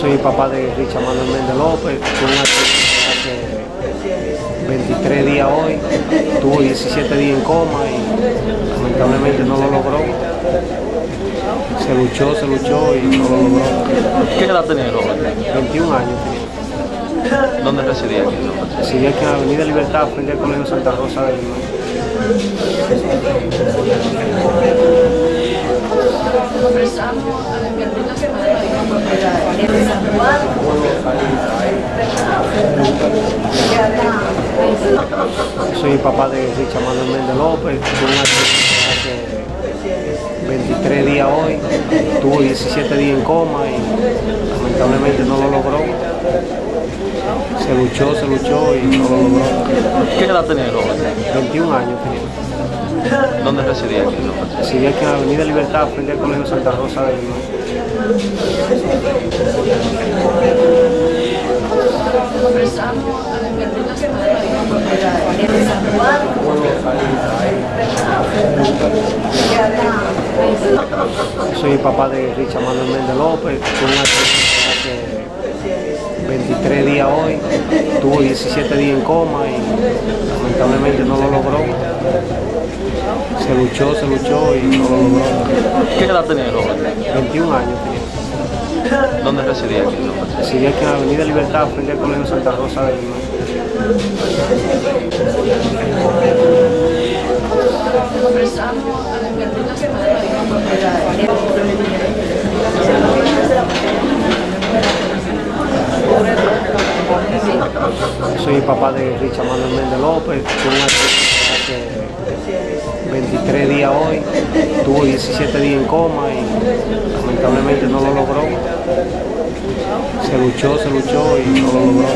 Soy el papá de Richard Manuel Méndez López, tuvo un hace 23 días hoy, tuvo 17 días en coma y lamentablemente no lo logró. Se luchó, se luchó y no lo logró. ¿Qué edad tenía el joven? 21 años tenía. ¿Dónde residía aquí? en San Francisco? Residí aquí en Avenida Libertad, frente al Colegio Santa Rosa de Lima. Soy el papá de Richard Manuel Méndez López, tuvo un hace 23 días hoy, tuvo 17 días en coma y lamentablemente no lo logró. Se luchó, se luchó y no lo logró. ¿Qué edad tenía el joven? 21 años tenía. ¿Dónde residía aquí? en San Francisco? Residí aquí en Avenida Libertad, frente al Colegio Santa Rosa de Lima. Soy el papá de Richard Manuel Méndez López, tuvo un accidente hace 23 días hoy, tuvo 17 días en coma y lamentablemente no lo logró. Se luchó, se luchó y no lo logró. ¿Qué edad tenía el joven? 21 años tenía. ¿Dónde residía aquí? en San Francisco? Residí aquí en Avenida Libertad, frente al Colegio Santa Rosa de Lima. Soy el papá de Richard Manuel Méndez López, tuvo un hace 23 días hoy, tuvo 17 días en coma y lamentablemente no lo logró. Se luchó, se luchó y no lo logró.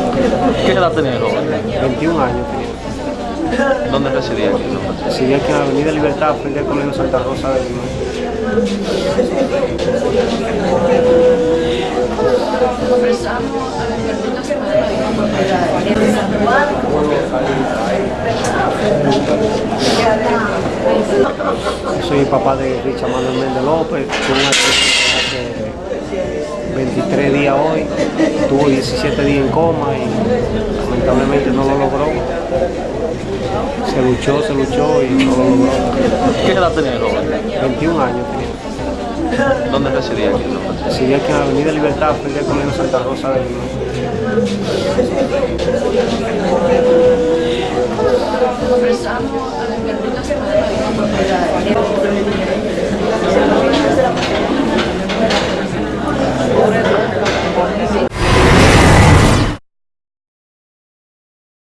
¿Qué edad tenía el joven? 21 años tenía. ¿Dónde residía aquí? en San Francisco? Residí aquí en Avenida Libertad, frente al Colegio Santa Rosa de Lima. Soy el papá de Richard Manuel Méndez López, tuvo un hace 23 días hoy, tuvo 17 días en coma y lamentablemente no lo logró. Se luchó, se luchó y no lo logró. ¿Qué edad tenía el joven? 21 años tenía. ¿Dónde residía aquí? en San Francisco? Residí aquí en Avenida Libertad, frente al Colegio Santa Rosa de Lima.